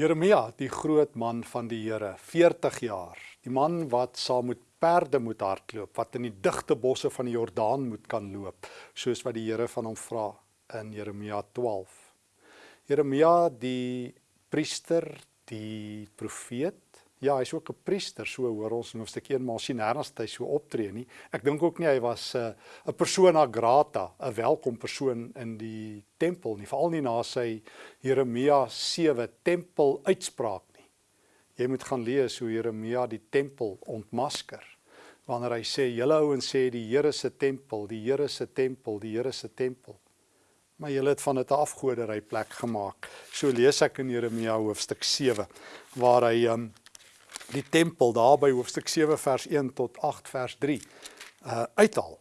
Jeremia, die groot man van die Here, 40 jaar. Die man wat saam met perde moet hardloop, wat in die digte bosse van die Jordaan moet kan loop, soos wat die Here van hom vra in Jeremia 12. Jeremia die priester, die profeet, Ja, hy's ook 'n priester, so hoor ons in hoofstuk 1, maar sien nêrens dat hy so optree nie. Ek dink ook nie hy was 'n uh, persona grata, 'n welkom persoon in die tempel nie, veral nie na sy Jeremia 7 tempel uitspraak nie. Jy moet gaan lees hoe Jeremia die tempel ontmasker. Wanneer hy sê julle ouens sê die Here se tempel, die Here se tempel, die Here se tempel. Maar julle het van dit 'n afgoderry plek gemaak. So lees ek in Jeremia hoofstuk 7 waar hy um, die tempel daar by hoofstuk 7 vers 1 tot 8 vers 3 uh uithaal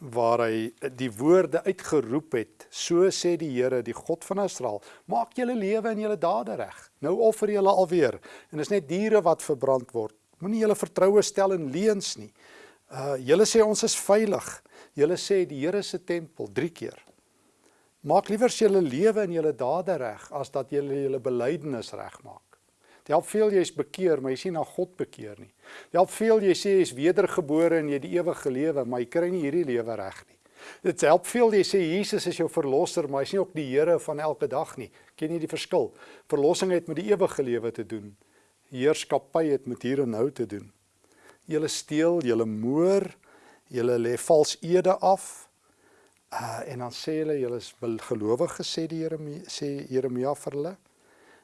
waar hy die woorde uitgeroep het so sê die Here die God van Israel maak julle lewe en julle dade reg. Nou offer julle alweer. En is net diere wat verbrand word. Moenie julle vertroue stel in leuns nie. Uh julle sê ons is veilig. Julle sê die Here se tempel 3 keer. Maak liewer julle lewe en julle dade reg as dat julle julle belydenis regmaak Dit help veel jy is bekeer, maar jy sien na God bekeer nie. Dit help veel jy sê jy is wedergebore en jy die ewige lewe, maar jy kry nie hierdie lewe reg nie. Dit help veel jy sê Jesus is jou verlosser, maar hy is nie ook die Here van elke dag nie. Ken jy die verskil? Verlossing het met die ewige lewe te doen. Heerskappy het met hier en nou te doen. Julle steel, julle moor, julle lê vals ede af. Uh, en dan sê hulle julle is gelowige sê die Here sê Jeremia vir hulle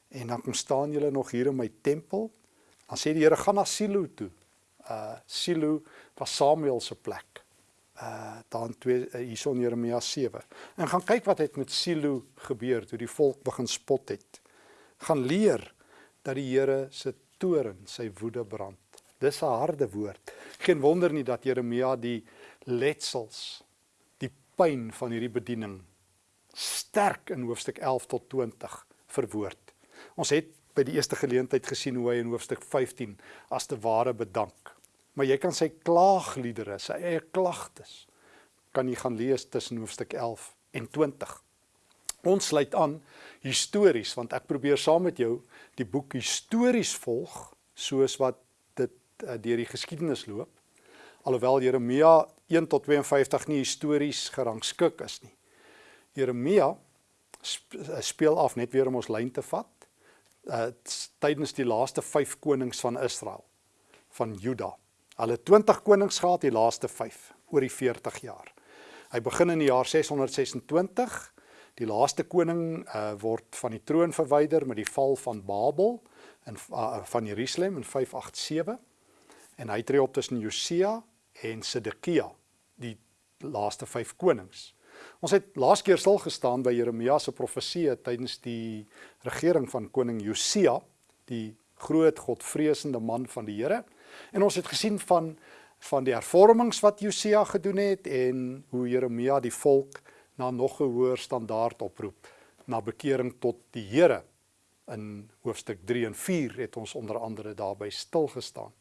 en dan kom staan julle nog hier in my tempel. Dan sê die Here gaan na Silo toe. Uh Silo was Samuel se plek. Uh dan twee uh, hierson Jeremia 7. En gaan kyk wat het met Silo gebeur toe die volk begin spot het. Gaan leer dat die Here se toren, sy woede brand. Dis 'n harde woord. Geen wonder nie dat Jeremia die letsels, die pyn van hierdie bediening sterk in hoofstuk 11 tot 20 verwoord. Ons het by die eerste geleentheid gesien hoe hy in hoofstuk 15 as te ware bedank. Maar jy kan sy klaagliedere, sy eie klagtes kan jy gaan lees tussen hoofstuk 11 en 20. Ons sluit aan histories want ek probeer saam met jou die boek histories volg soos wat dit uh, deur die geskiedenis loop. Alhoewel Jeremia 1 tot 52 nie histories gerangskik is nie. Jeremia speel af net weer om ons lyn te vat uh, tydens die laaste 5 konings van Israel van Juda. Hulle 20 konings gehad, die laaste 5 oor die 40 jaar. Hy begin in die jaar 626. Die laaste koning uh, word van die troon verwyder met die val van Babel in uh, van Jerusalem in 587 en hy tree op tussen Josia en Sedekia, die laaste 5 konings. Ons het laas keer stil gestaan by Jeremia se profesie tydens die regering van koning Josia, die groot godvreesende man van die Here. En ons het gesien van van die hervormings wat Josia gedoen het en hoe Jeremia die volk na nog 'n hoër standaard oproep, na bekering tot die Here. In hoofstuk 3 en 4 het ons onder andere daarby stil gestaan.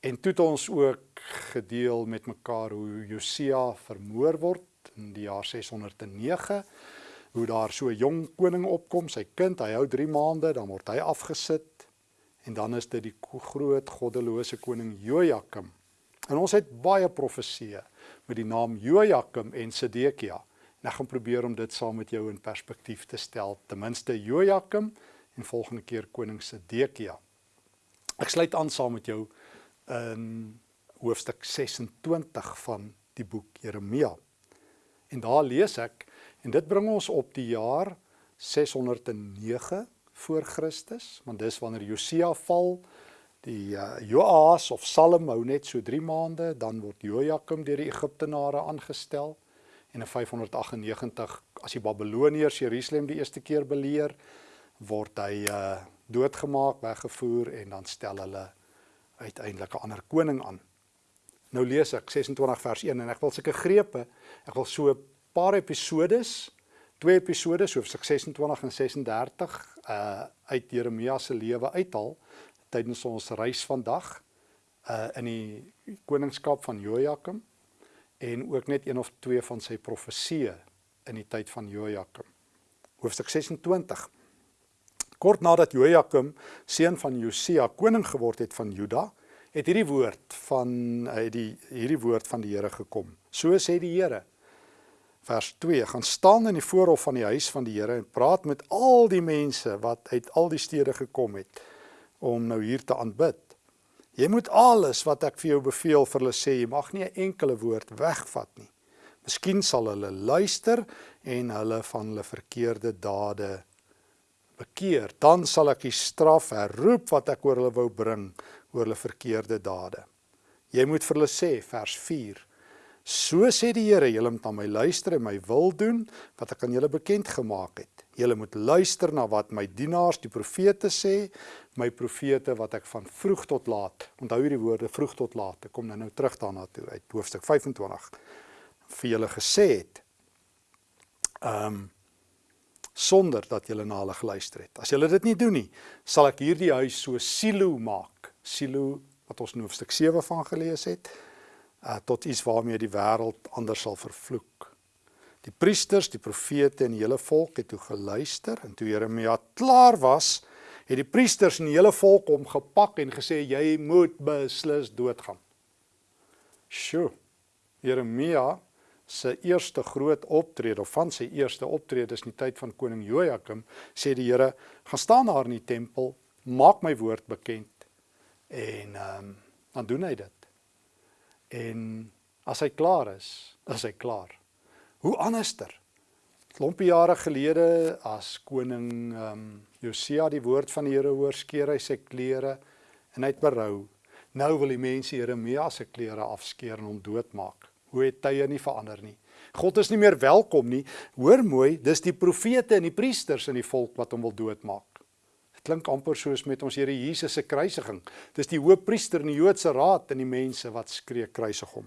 En toe het ons ook gedeel met mekaar hoe Josia vermoor word in die jaar 609 hoe daar so 'n jong koning opkom, sy kind, hy hou 3 maande, dan word hy afgesit en dan is dit die groot goddelose koning Jojakim. En ons het baie profeseë met die naam Jojakim en Sedekia. En ek gaan probeer om dit saam met jou in perspektief te stel, ten minste Jojakim en volgende keer koning Sedekia. Ek sluit aan saam met jou in hoofstuk 26 van die boek Jeremia. En daar lees ek en dit bring ons op die jaar 609 voor Christus, want dis wanneer Josia val, die uh, Joas of Salem hou net so 3 maande, dan word Jojakim deur die Egiptenare aangestel en in 598 as die Babiloniërs Jerusalem die eerste keer beleer, word hy uh doodgemaak, weggevoer en dan stel hulle uiteindelik 'n ander koning aan. Nou lees ek 26 vers 1 en ek wil sulke grepe, ek wil so 'n paar episodes, twee episodes hoofstuk 26 en 36 uh uit Jeremia se lewe uithaal tydens ons reis vandag uh in die koningskap van Jojakim en ook net een of twee van sy profesieë in die tyd van Jojakim. Hoofstuk 26 Kort nadat Jojakim, seun van Josia, koning geword het van Juda, het hierdie woord van uit die hierdie woord van die Here gekom. So sê die Here. Vers 2: Gaan staan in die voorhof van die huis van die Here en praat met al die mense wat uit al die stede gekom het om nou hier te aanbid. Jy moet alles wat ek vir jou beveel vir hulle sê. Jy mag nie 'n enkele woord wegvat nie. Miskien sal hulle luister en hulle van hulle verkeerde dade bekeer. Dan sal ek die straf herroep wat ek oor hulle wou bring oor hulle verkeerde dade. Jy moet vir hulle sê vers 4 So sê die Here, julle moet aan my luister en my wil doen wat ek aan julle bekend gemaak het. Julle moet luister na wat my dienaars, die profete sê, my profete wat ek van vroeg tot laat. Onthou hierdie woorde vroeg tot laat. Ek kom nou nou terug daarna toe uit hoofstuk 25 vir julle gesê het. Ehm um, sonder dat julle na hulle geluister het. As julle dit nie doen nie, sal ek hierdie huis so silo maak. Silo wat ons in hoofstuk 7 van gelees het, uh, tot iets waarmee die wêreld anders sal vervloek. Die priesters, die profete en die hele volk het toe geluister en toe Jeremia klaar was, het die priesters en die hele volk hom gepak en gesê jy moet beslis doodgaan. Sjoe. Jeremia se eerste groot optrede of van sy eerste optredes in die tyd van koning Jojakim sê die Here gaan staan daar in die tempel, maak my woord bekend en ehm um, dan doen hy dit. En as hy klaar is, is hy klaar. Hoe anderster? Klompie jare gelede as koning ehm um, Josia die woord van die Here hoor, skeer hy sy klere en hy het berou. Nou wil die mense Jeremia se klere afskeer en hom doodmaak. Hoe het tye nie verander nie. God is nie meer welkom nie. Hoor mooi, dis die profete en die priesters in die volk wat hom wil doodmaak. Klink amper soos met ons Here Jesus se kruisiging. Dis die hoofpriester in die Joodse raad en die mense wat skree kruisig hom.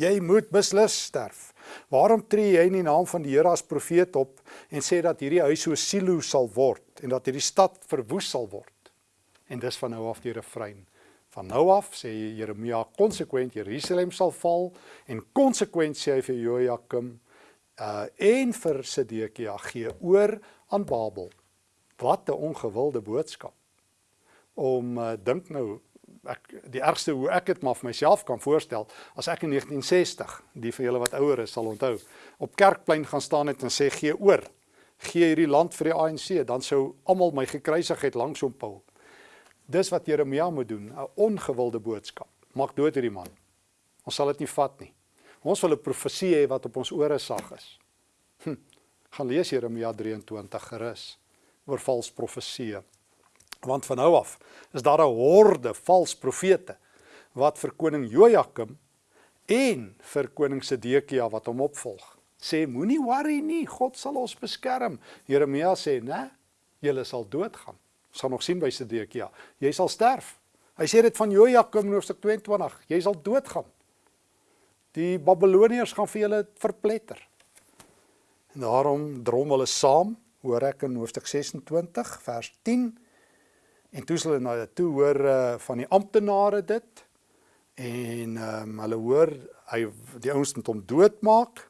Jy moet beslis sterf. Waarom tree jy in die naam van die Here as profeet op en sê dat hierdie huis so silo sal word en dat hierdie stad verwoes sal word? En dis van nou af die refrein. Van nou af sê Jeremia konsekwent Jerusalem sal val en konsekwent sê hy vir Jojakim uh en vir Sedekia gee oor aan Babel. Wat 'n ongewilde boodskap. Om uh, dink nou ek die ergste hoe ek dit maar vir myself kan voorstel as ek in 1960 die van julle wat ouer is sal onthou op kerkplein gaan staan het en sê gee oor. Gee hierdie land vir die ANC dan sou almal my gekruisig het langs hom Paul dis wat Jeremia moet doen 'n ongewilde boodskap maak dood hierdie man. Ons sal dit nie vat nie. Ons wil 'n profesie hê wat op ons ore sag is. Hm, gaan lees Jeremia 23 gerus oor vals profeseë Want van nou af is daar 'n horde vals profete wat vir koning Jojakim en vir koning Sedekia wat hom opvolg. Sê moenie worry nie, God sal ons beskerm. Jeremia sê, "Né, julle sal doodgaan." Ons gaan nog sien by Sedekia. Jy sal sterf. Hy sê dit van Jojakim in hoofstuk 22, jy sal doodgaan. Die Babiloniërs gaan vir julle verpletter. En daarom drom hulle saam, hoor ek in hoofstuk 26 vers 10 En toe hulle na toe hoor uh, van die amptenare dit en um, hulle hoor hy die ouens moet hom doodmaak.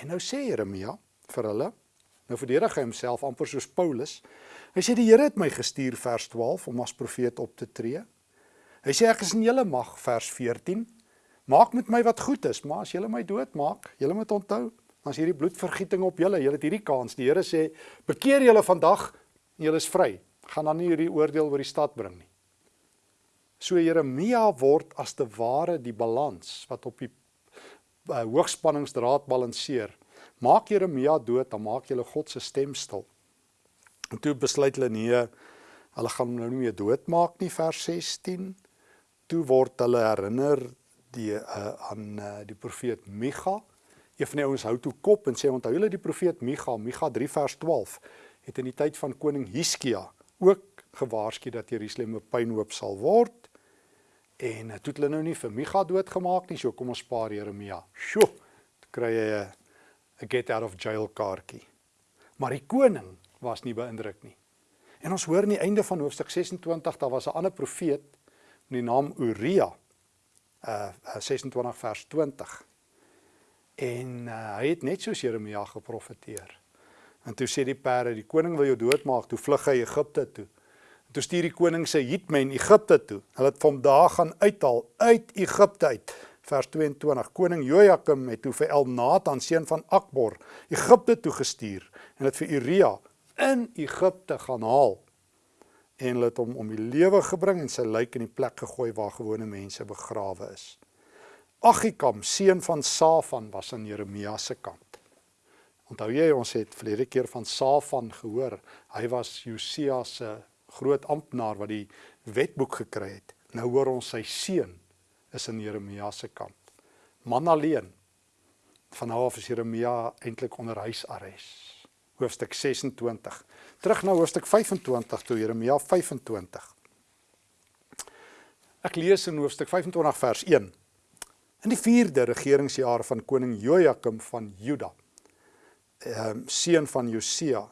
En nou sê Jeremia vir hulle, nou verdedig hy homself amper soos Paulus. Hy sê die Here het my gestuur vers 12 om as profeet op te tree. Hy sê ek is in julle mag vers 14. Maak met my wat goed is, maar as julle my doodmaak, julle moet onthou, is hierdie bloedvergieting op julle. Julle het hierdie kans. Die Here sê, bekeer julle vandag en julle is vry gaan dan nie hierdie oordeel oor die stad bring nie. So Jeremia word as te ware die balans wat op die uh, hoogspanningsdraad balanseer. Maak Jeremia dood, dan maak jy God se stem stil. En toe besluit hulle nee, hulle gaan hom nou nie meer doodmaak nie vers 16. Toe word hulle herinner die uh, aan uh, die profeet Micha. Een van die ouens hou toe kop en sê onthou hulle die profeet Micha, Micha 3 vers 12 het in die tyd van koning Hiskia ook gewaarsku dat Jerusalem 'n pynhoop sal word. En toe het hulle nou nie vir Micha doodgemaak nie, so kom ons spaar Jeremia. Sjoe, kry jy 'n get out of jail kaartjie. Maar die koning was nie beïndruk nie. En ons hoor in die einde van hoofstuk 26 daar was 'n ander profeet met die naam Uria. Uh 26 vers 20. En uh, hy het net soos Jeremia geprofeteer. En toe sê die perde, die koning wil jou doodmaak, toe vlug hy Egipte toe. En toe stuur die koning sy hitmen Egipte toe. Hulle het van daar gaan uithaal uit Egipte uit. Vers 22. Koning Jojakim het toe vir Elnatan seun van Akbor Egipte toe gestuur en het vir Uria in Egipte gaan haal. En hulle het hom om die lewe gebring en sy lijk in die plek gegooi waar gewone mense begrawe is. Agikam, seun van Safan, was aan Jeremia se kant. Onthou jy ons het verlede keer van Safan gehoor. Hy was Josia se groot amptenaar wat die wetboek gekry het. Nou hoor ons sy seun is in Jeremia se kant. Man alleen. Van nou af is Jeremia eintlik onder huisarrest. Hoofstuk 26. Terug na hoofstuk 25 toe Jeremia 25. Ek lees in hoofstuk 25 vers 1. In die 4de regeringsjaar van koning Jojakim van Juda, ehm seun van Josia.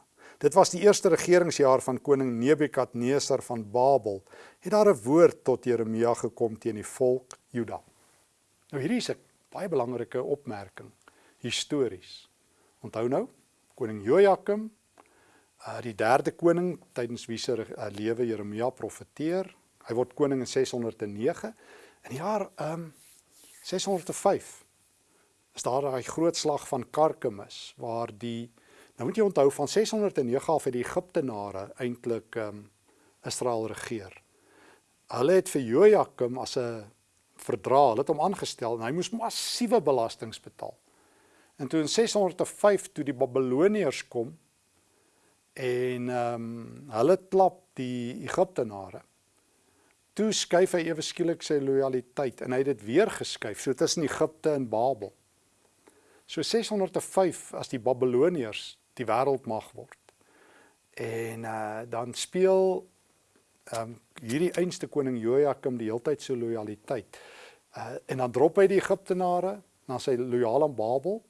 Dit was die eerste regeringsjaar van koning Nebukadnesar van Babel. Het daar 'n woord tot Jeremia gekom teen die volk Juda. Nou hierdie is 'n baie belangrike opmerking histories. Onthou nou, koning Jojakim, uh, die derde koning tydens wie se uh, lewe Jeremia profeteer. Hy word koning in 609. In die jaar ehm um, 605 is daar daai groot slag van Karkemis waar die nou moet jy onthou van 609 af het die Egiptenare eintlik um, Israel regeer. Hulle het vir Jojakim as 'n verdra, hulle het hom aangestel en hy moes massiewe belastings betaal. En toe in 605 toe die Babiloniërs kom en ehm um, hulle klap die Egiptenare Toe skuif hy ewe skielik sy lojaliteit en hy het dit weer geskuif so tussen Egipte en Babel. So 605 as die Babiloniërs die wêreldmag word. En uh dan speel ehm um, hierdie einste koning Jojakim die heeltyd so lojaliteit. Uh en dan drop hy die Egiptenare, dan sy lojaal aan Babel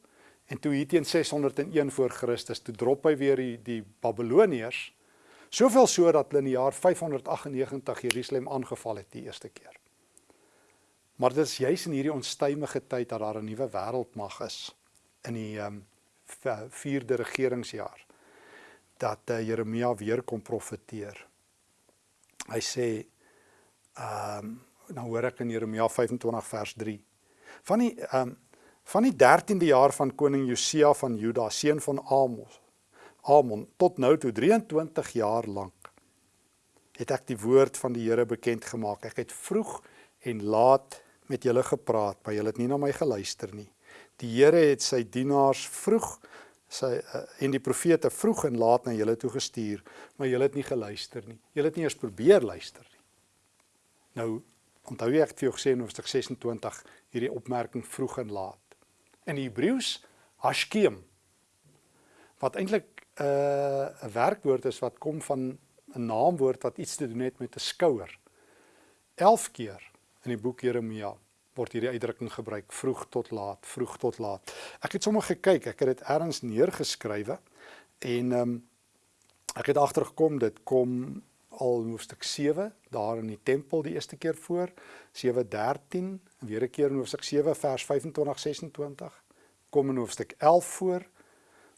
en toe hier teen 601 voor Christus toe drop hy weer die die Babiloniërs Soveel so dat hulle in die jaar 598 Jerusalem aangeval het die eerste keer. Maar dit is juis in hierdie onstuimige tyd dat daar 'n nuwe wêreldmag is in die ehm um, vierde regeringsjaar dat uh, Jeremia weer kom profeteer. Hy sê ehm um, nou hoor ek in Jeremia 25 vers 3 van die ehm um, van die 13de jaar van koning Josia van Juda seun van Amos Amon tot nou toe 23 jaar lank het ek die woord van die Here bekend gemaak. Ek het vroeg en laat met julle gepraat, maar julle het nie na my geluister nie. Die Here het sy dienaars vroeg sy uh, en die profete vroeg en laat na julle toe gestuur, maar julle het nie geluister nie. Julle het nie eens probeer luister nie. Nou onthou jy ek het vir jou gesê in hoofstuk 26 hierdie opmerking vroeg en laat. In Hebreëus hashkem wat eintlik uh, 'n werkwoord is wat kom van 'n naamwoord wat iets te doen het met 'n skouer. 11 keer in die boek Jeremia word hierdie uitdrukking gebruik vroeg tot laat, vroeg tot laat. Ek het sommer gekyk, ek het dit ergens neergeskrywe en ehm um, ek het agtergekom dit kom al hoofstuk 7 daar in die tempel die eerste keer voor 7:13 en weer 'n keer in hoofstuk 7 vers 25 26 kom in hoofstuk 11 voor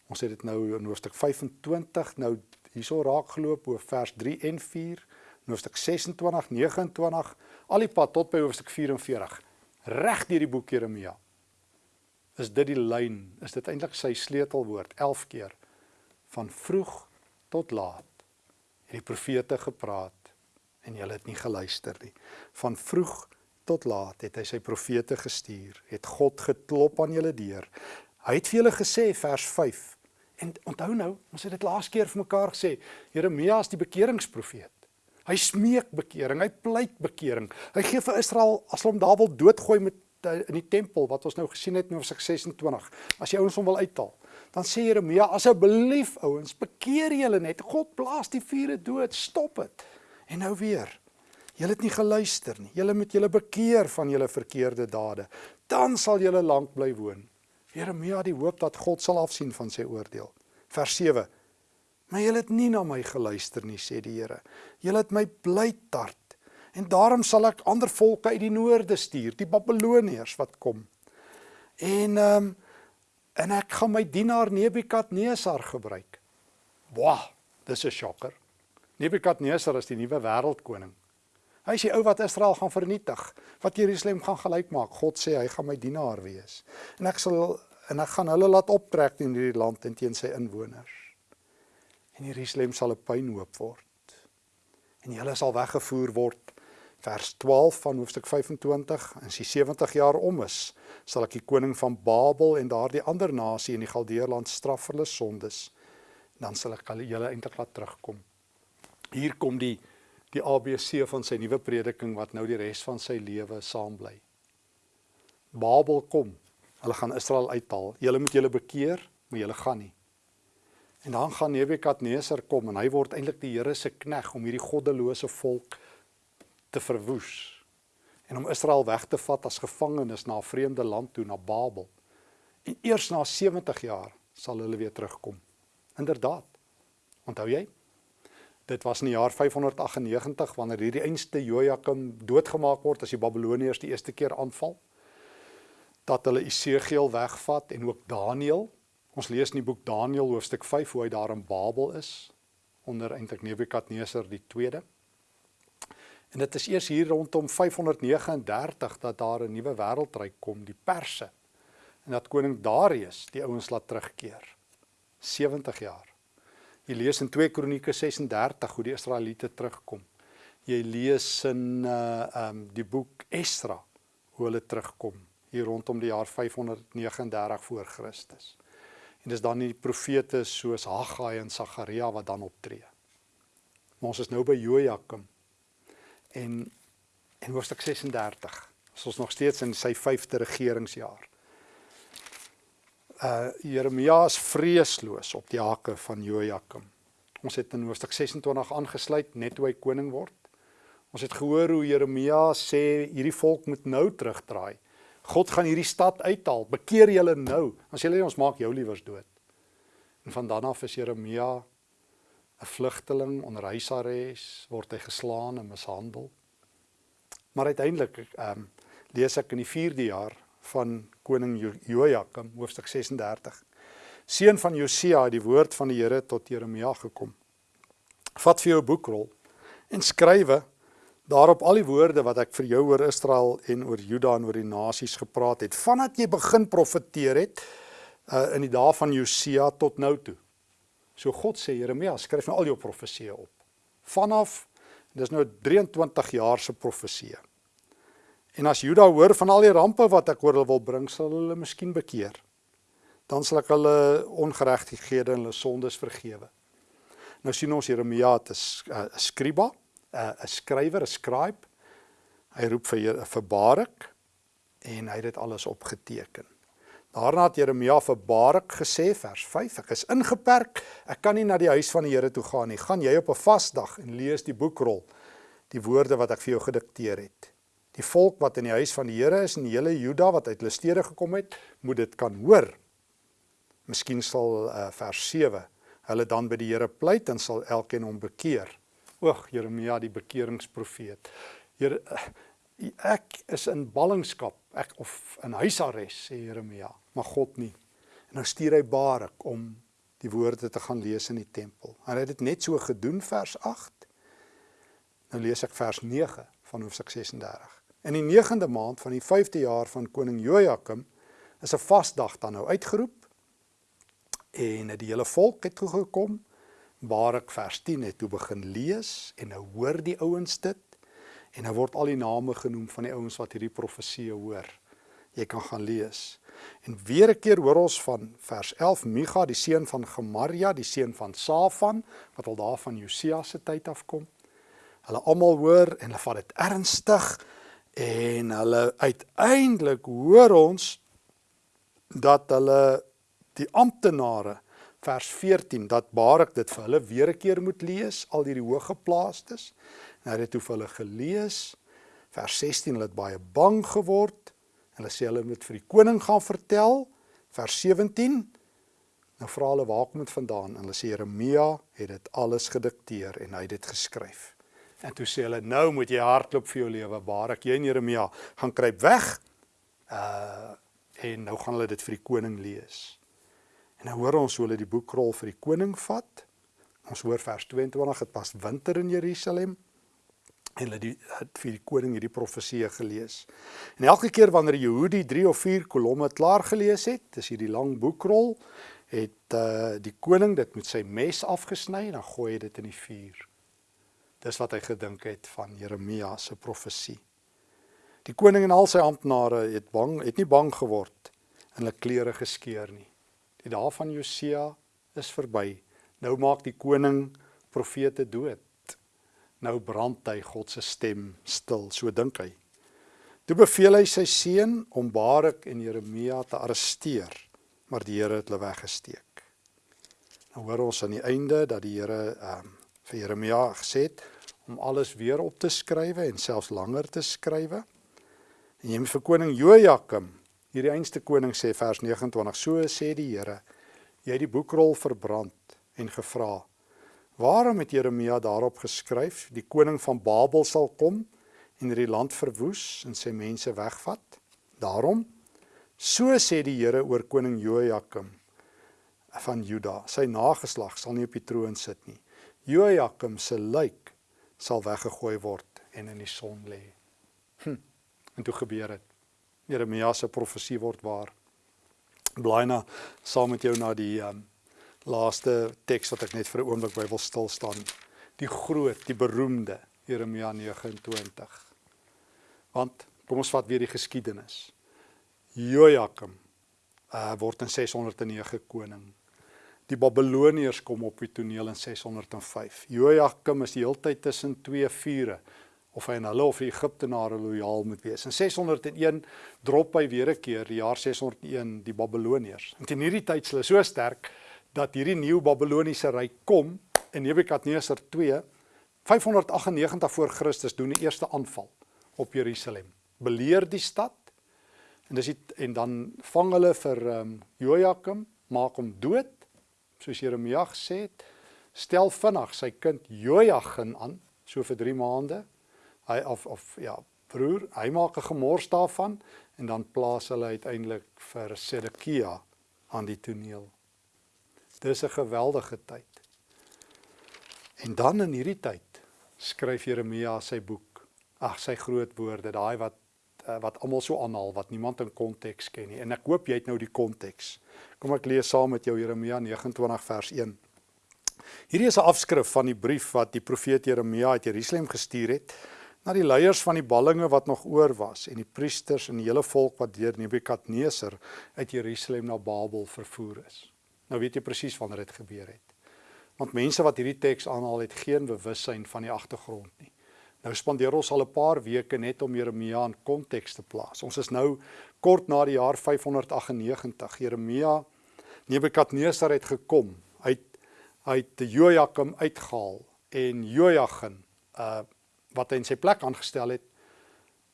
Ons het dit nou in hoofstuk 25 nou hierso raak geloop oor vers 3 en 4, hoofstuk 26, 29, al die pad tot by hoofstuk 44. Reg deur die boek Jeremia. Is dit die lyn? Is dit eintlik sy sleutelwoord 11 keer van vroeg tot laat het die profete gepraat en julle het nie geluister nie. Van vroeg tot laat het hy sy profete gestuur, het God geklop aan julle deur. Hy het vir julle gesê vers En onthou nou, ons het dit laas keer vir mekaar gesê, Jeremia is die bekeringsprofeet. Hy smeek bekering, hy pleit bekering. Hy gee vir Israel as hulle hom daar wil doodgooi met uh, in die tempel wat ons nou gesien het in Hoofstuk 26. As jy ouens hom wil uithaal, dan sê Jeremia asseblief ouens, bekeer julle net. God blaas die vure dood, stop dit. En nou weer. Julle het nie geluister nie. Julle moet julle bekeer van julle verkeerde dade. Dan sal julle lank bly woon. Jeremia die hoop dat God sal afsien van sy oordeel. Vers 7. Maar julle het nie na my geluister nie, sê die Here. Julle het my bly tart. En daarom sal ek ander volke uit die noorde stuur, die Babiloniërs wat kom. En ehm um, en ek gaan my dienaar Nebukadnesar gebruik. Wah, dis 'n shocker. Nebukadnesar is die nuwe wêreldkoning. Hy is die ou wat Israel gaan vernietig, wat Jerusalem gaan gelyk maak. God sê hy gaan my dienaar wees. En ek sal en ek gaan hulle laat optrek in hierdie land en teen sy inwoners. En Jerusalem sal 'n puinhoop word. En hulle sal weggevoer word. Vers 12 van hoofstuk 25, as die 70 jaar om is, sal ek die koning van Babel en daardie ander nasie in die Galdeerland straf vir hulle sondes. Dan sal ek hulle eintlik laat terugkom. Hier kom die die ABC van sy nuwe prediking wat nou die res van sy lewe saam bly. Babel kom. Hulle gaan Israel uithaal. Julle moet julle bekeer, maar julle gaan nie. En dan gaan Nebukadneser kom en hy word eintlik die Here se knegg om hierdie goddelose volk te verwoes en om Israel weg te vat as gevangenes na 'n vreemde land toe na Babel. En eers na 70 jaar sal hulle weer terugkom. Inderdaad. Onthou jy? Dit was in die jaar 598 wanneer hierdie einste Jojakim doodgemaak word as die Babiloniërs die eerste keer aanval. Dat hulle Isegiel wegvat en ook Daniël. Ons lees in die boek Daniël hoofstuk 5 hoe hy daar in Babel is onder eintlik Nebukadneser die 2de. En dit is eers hier rondom 539 dat daar 'n nuwe wêreldryk kom, die Perse. En dat koning Darius die ouens laat terugkeer. 70 jaar. Jy lees in 2 Kronieke 36 hoe die Israeliete terugkom. Jy lees in uh um die boek Esdra hoe hulle terugkom hier rondom die jaar 539 voor Christus. En dis dan die profete soos Haggai en Sagaria wat dan optree. Maar ons is nou by Jojakim. En en hoofstuk 36. Ons is nog steeds in sy 5de regeringsjaar uh Jeremia is vreesloos op die hake van Jojakim. Ons het in hoofstuk 26 aangesluit net toe hy koning word. Ons het gehoor hoe Jeremia sê hierdie volk moet nou terugdraai. God gaan hierdie stad uithaal. Bekeer julle nou. As julle ons maak jou liewers dood. En van dan af is Jeremia 'n vlugteling onder huisarrest, word hy geslaan en mishandel. Maar uiteindelik ehm um, lees ek in die 4de jaar van koning Jojakim hoofstuk 36. Seun van Josia het die woord van die Here tot Jeremia gekom. Vat vir jou boekrol en skrywe daarop al die woorde wat ek vir jou oor Israel en oor Juda en oor die nasies gepraat het vandat jy begin profeteer het uh, in die dae van Josia tot nou toe. So God sê Jeremia, skryf nou al jou profesieë op. Vanaf dis nou 23 jaar se profesieë. En as Juda hoor van al die rampe wat ek oor hulle wil bring, sal hulle miskien bekeer. Dan sal ek hulle ongeregtighede en hulle sondes vergewe. Nou sien ons Jeremia het 'n skriba, 'n skrywer, 'n scribe. Hy roep vir vir Barak en hy het dit alles opgeteken. Daarna het Jeremia vir Barak gesê vers 5: Ek is ingeperk, ek kan nie na die huis van die Here toe gaan nie. Gaan jy op 'n vasdag en lees die boekrol, die woorde wat ek vir jou gedikteer het die volk wat in die huis van die Here is en die hele Juda wat uit hulle stede gekom het, moet dit kan hoor. Miskien sal uh, vers 7 hulle dan by die Here pleit en sal elkeen hom bekeer. Oeg, Jeremia die bekeringsprofeet. Here ek is in ballingskap, ek of in huisarrest sê Jeremia, maar God nie. En nou stuur hy Barak om die woorde te gaan lees in die tempel. Hy het dit net so gedoen vers 8. Nou lees ek vers 9 van hoofstuk 36. In die 9de maand van die 5de jaar van koning Jojakim is 'n vasdag dan nou uitgeroep en die hele volk het toe gekom. Barak vers 10 het toe begin lees en nou hoor die ouens dit en nou word al die name genoem van die ouens wat hierdie profesie hoor. Jy kan gaan lees. En weer 'n keer hoor ons van vers 11 Micha die seun van Gemaria, die seun van Safan wat al daar van Josia se tyd afkom. Hulle almal hoor en hulle vat dit ernstig en hulle uiteindelik hoor ons dat hulle die amptenare vers 14 dat Barak dit vir hulle weer 'n keer moet lees al hierdie hoëgeplaastes hy het toe vir hulle gelees. Vers 16 hulle het baie bang geword. Hulle sê hulle moet vir die koning gaan vertel. Vers 17 nou vra hulle waar kom dit vandaan? En hulle sê Jeremia het dit alles gedikteer en hy het dit geskryf En toe sê hulle nou moet jy hardloop vir jou lewe. Barak jy en Jeremia gaan kruip weg. Uh en nou gaan hulle dit vir die koning lees. En nou hoor ons hoe hulle die boekrol vir die koning vat. Ons hoor vers 22, dit was winter in Jerusalem en hulle die het vir die koning hierdie profeseë gelees. En elke keer wanneer Jehudi 3 of 4 kolomme klaar gelees het, dis hierdie lang boekrol, het uh die koning dit met sy mes afgesny en dan gooi hy dit in die vuur. Dis wat hy gedink het van Jeremia se profesie. Die koning en al sy amptenare het bang, het nie bang geword en hulle klere geskeur nie. Die dae van Josia is verby. Nou maak die koning profete dood. Nou brand hy God se stem stil, so dink hy. Toe beveel hy sy seun om Barak en Jeremia te arresteer, maar die Here het hulle weggesteek. Nou hoor ons aan die einde dat die Here ehm um, vir Jeremia gesê het om alles weer op te skrywe en selfs langer te skrywe. En jy moet vir koning Jojakim, hierdie einste koning sê vers 29, so sê die Here, jy het die boekrol verbrand en gevra Waarom het Jeremia daarop geskryf die koning van Babel sal kom en hierdie land verwoes en sy mense wegvat? Daarom so sê die Here oor koning Jojakim van Juda, sy nageslag sal nie op die troon sit nie. Jojakim se lijk sal weggegooi word en in die son lê. Hm. En toe gebeur dit. Jeremia se profesie word waar. Blaai na saam met jou na die um, laaste teks wat ek net vir 'n oomblik by wil stil staan. Die groot, die beroemde Jeremia 29. Want kom ons vat weer die geskiedenis. Jojakim uh word in 609 koning. Die Babiloniërs kom op die toneel in 605. Jojakim is die heeltyd tussen twee vure of hy aan hulle of die Egiptenare lojaal moet wees. In 601 drop hy weer 'n keer, die jaar 601, die Babiloniërs. En teen hierdie tyd is hulle so sterk dat hierdie nuwe Babiloniese ryk kom en Nebukadneser 2 598 voor Christus doen die eerste aanval op Jerusalem. Beleer die stad en dis die, en dan vang hulle vir ehm um, Jojakim, maak hom dood soos Jeremia gesê het. Stel vinnig sy kind Jojagin aan so vir 3 maande. Hy of of ja, broer, hy maak 'n gemors daarvan en dan plaas hulle uiteindelik vir Sedekia aan die toneel. Dis 'n geweldige tyd. En dan in hierdie tyd skryf Jeremia sy boek. Ag, sy groot woorde, daai wat eh, wat almal so aanhaal wat niemand in konteks ken nie. En ek hoop jy het nou die konteks. Kom ek lees saam met jou Jeremia 29 vers 1. Hierdie is 'n afskrif van die brief wat die profeet Jeremia uit Jerusalem gestuur het na die leiers van die ballinge wat nog oor was en die priesters en die hele volk wat deur Nebukadneser uit Jerusalem na Babel vervoer is. Nou weet jy presies wanneer dit gebeur het. Want mense wat hierdie teks aanhaal het geen bewussyn van die agtergrond nie. Nou spandeer ons al 'n paar weke net om Jeremia in konteks te plaas. Ons is nou kort na die jaar 598. Jeremia Nebukadnesar het gekom uit uit Jojakim uitgehaal en Jojagin uh wat hy in sy plek aangestel het.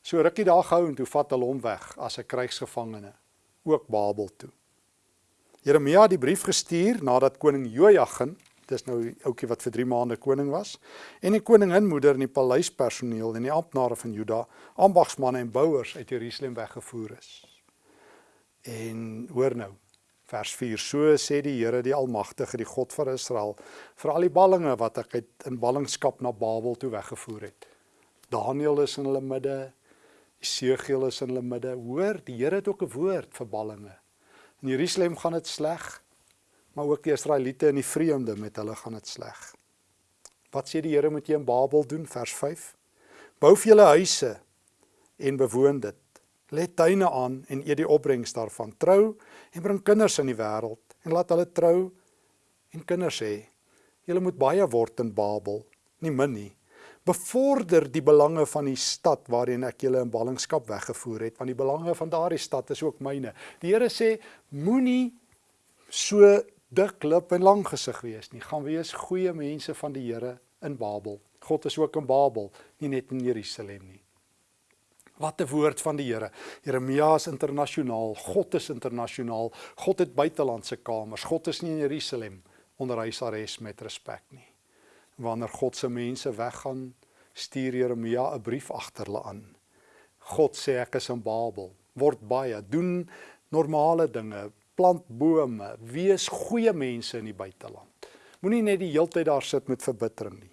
So rukkie daar gehou en toe vat hulle hom weg as 'n krygsgevangene ook Babel toe. Jeremia het die brief gestuur nadat koning Jojagin, dis nou ouetjie wat vir 3 maande koning was, en die koninginmoeder en die paleispersoneel en die amptenare van Juda, ambagsmanne en bouers uit Jerusalem weggevoer is. En hoor nou, vers 4: So sê die Here die Almagtige, die God van Israel, vir al die ballinge wat ek uit in ballingskap na Babel toe weggevoer het. Daniël is in hulle midde, Esegiel is in hulle midde. Hoor, die Here het ook 'n woord vir ballinge. In Jerusalem gaan dit sleg, maar ook die Israeliete in die vreemde met hulle gaan dit sleg. Wat sê die Here moet jy in Babel doen vers 5? Bou vir julle huise en bewoon dit. Let tuine aan en eet die opbrengs daarvan. Trou en bring kinders in die wêreld en laat hulle trou en kinders hê. Julle moet baie word in Babel, nie min nie bevorder die belange van die stad waarin ek julle in ballingskap weggevoer het want die belange van daardie stad is ook myne. Die Here sê moenie so dik lip en lang gesig wees nie. Gaan wees goeie mense van die Here in Babel. God is ook in Babel, nie net in Jerusalem nie. Wat 'n woord van die Here. Jeremia is internasionaal, God is internasionaal. God het buitelandse kamers. God is nie in Jerusalem onder huisarrest met respek nie wanneer God se mense weggaan, stuur Jeremia 'n brief agter hulle aan. God sê ek is in Babel, word baie, doen normale dinge, plant bome, wees goeie mense in die buiteland. Moenie net die hele tyd daar sit met verbittering nie.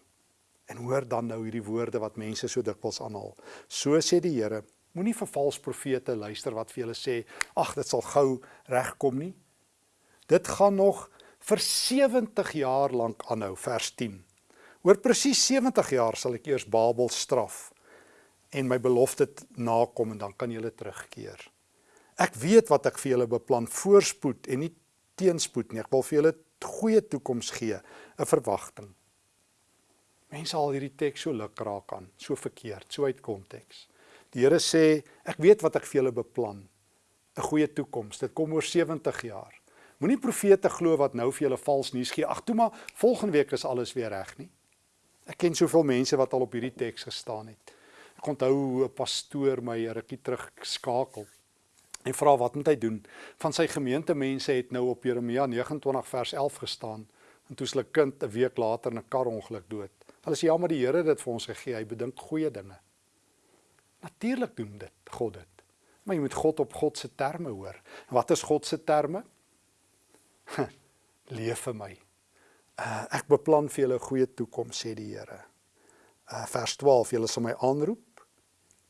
En hoor dan nou hierdie woorde wat mense so dikwels aanhaal. So sê die Here, moenie vir valse profete luister wat vir julle sê, ag dit sal gou regkom nie. Dit gaan nog vir 70 jaar lank aanhou, vers 10. Oor presies 70 jaar sal ek eers Babel straf en my belofte nakom en dan kan julle terugkeer. Ek weet wat ek vir julle beplan, voorspoed en nie teenspoed nie. Ek wil vir julle goeie toekoms gee, 'n verwagting. Mense al hierdie teks so luk raak aan, so verkeerd, so uit konteks. Die Here sê, ek weet wat ek vir julle beplan, 'n goeie toekoms. Dit kom oor 70 jaar. Moenie profete glo wat nou vir julle vals nuus gee. Ag toe maar, volgende week is alles weer reg nie. Ek ken soveel mense wat al op hierdie teks gestaan het. Ek onthou hoe 'n pastoor my rukkie terug skakel en vra wat moet hy doen? Van sy gemeentemense het nou op Jeremia 29 vers 11 gestaan en toe sy kind 'n week later in 'n karongeluk dood. Hulle sê ja, maar die Here het dit vir ons gegee. Hy bedink goeie dinge. Natuurlik doen dit God dit. Maar jy moet God op God se terme hoor. En wat is God se terme? Leef vir my. Uh, ek beplan vir julle 'n goeie toekoms sê die Here. Uh, vers 12: Julle sal my aanroep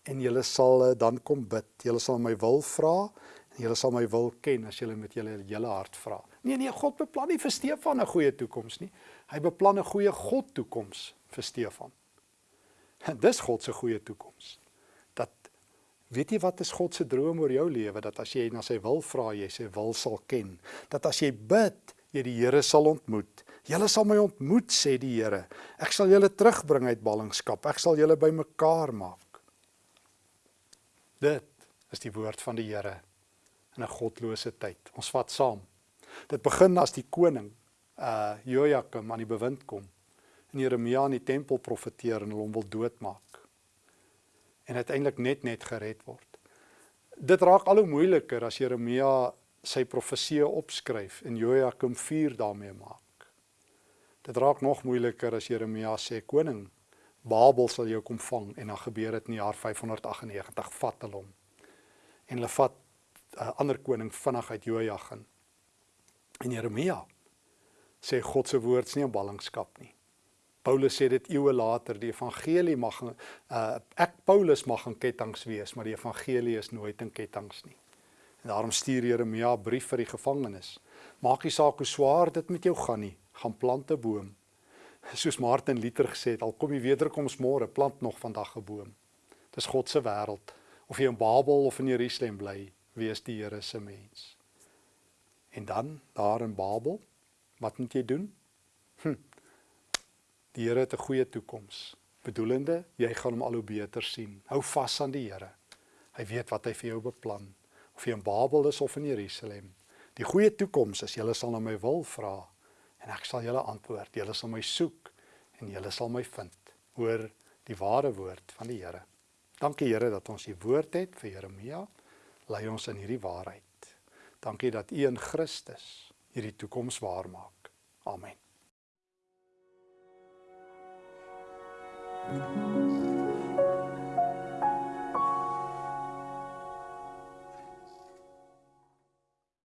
en julle sal eh, dan kom bid. Julle sal my wil vra en julle sal my wil ken as julle met julle hele hart vra. Nee nee, God beplan nie vir Stefan 'n goeie toekoms nie. Hy beplan 'n goeie God toekoms vir Stefan. En dis God se goeie toekoms. Dat weet jy wat is God se droom oor jou lewe dat as jy na sy wil vra, jy sy wil sal ken. Dat as jy bid, jy die Here sal ontmoet. Julle sal my ontmoet sê die Here. Ek sal julle terugbring uit ballingskap. Ek sal julle bymekaar maak. Dit is die woord van die Here in 'n godlose tyd. Ons vat saam. Dit begin as die koning uh Jojakim aan die bewind kom en Jeremia in die tempel profeteer en hom wil doodmaak. En uiteindelik net net gered word. Dit raak al hoe moeiliker as Jeremia sy profeseë opskryf en Jojakim vuur daarmee maak. Dit raak nog moeiliker as Jeremia sê koning Babel sal jou kom vang en dan gebeur dit in die jaar 598 vat hulle hom. En hulle vat 'n uh, ander koning vinnig uit Jojagin. En Jeremia sê God se woord is nie 'n ballingskap nie. Paulus sê dit eeue later, die evangelie mag uh, ek Paulus mag in kettinge wees, maar die evangelie is nooit in kettinge nie. En daarom stuur Jeremia 'n brief vir die gevangenes. Maak nie saak hoe swaar dit met jou gaan nie, gaan plant 'n boom soos Martin Luther gesê het, al kom die wederkoms môre, plant nog vandag 'n boom. Dis God se wêreld. Of jy in Babel of in Jerusalem bly, wees die Here se mens. En dan daar in Babel, wat moet jy doen? Hm. Die Here het 'n goeie toekoms. Bedoelende, jy gaan hom al hoe beter sien. Hou vas aan die Here. Hy weet wat hy vir jou beplan. Of jy in Babel is of in Jerusalem. Die goeie toekoms is jy sal na my wil vra en ek sal julle antwoord. Julle sal my soek en julle sal my vind. Hoor die ware woord van die Here. Dankie Here dat ons u woord het vir Jeremia. Lei ons in hierdie waarheid. Dankie dat u in Christus hierdie toekoms waar maak. Amen. Thank you.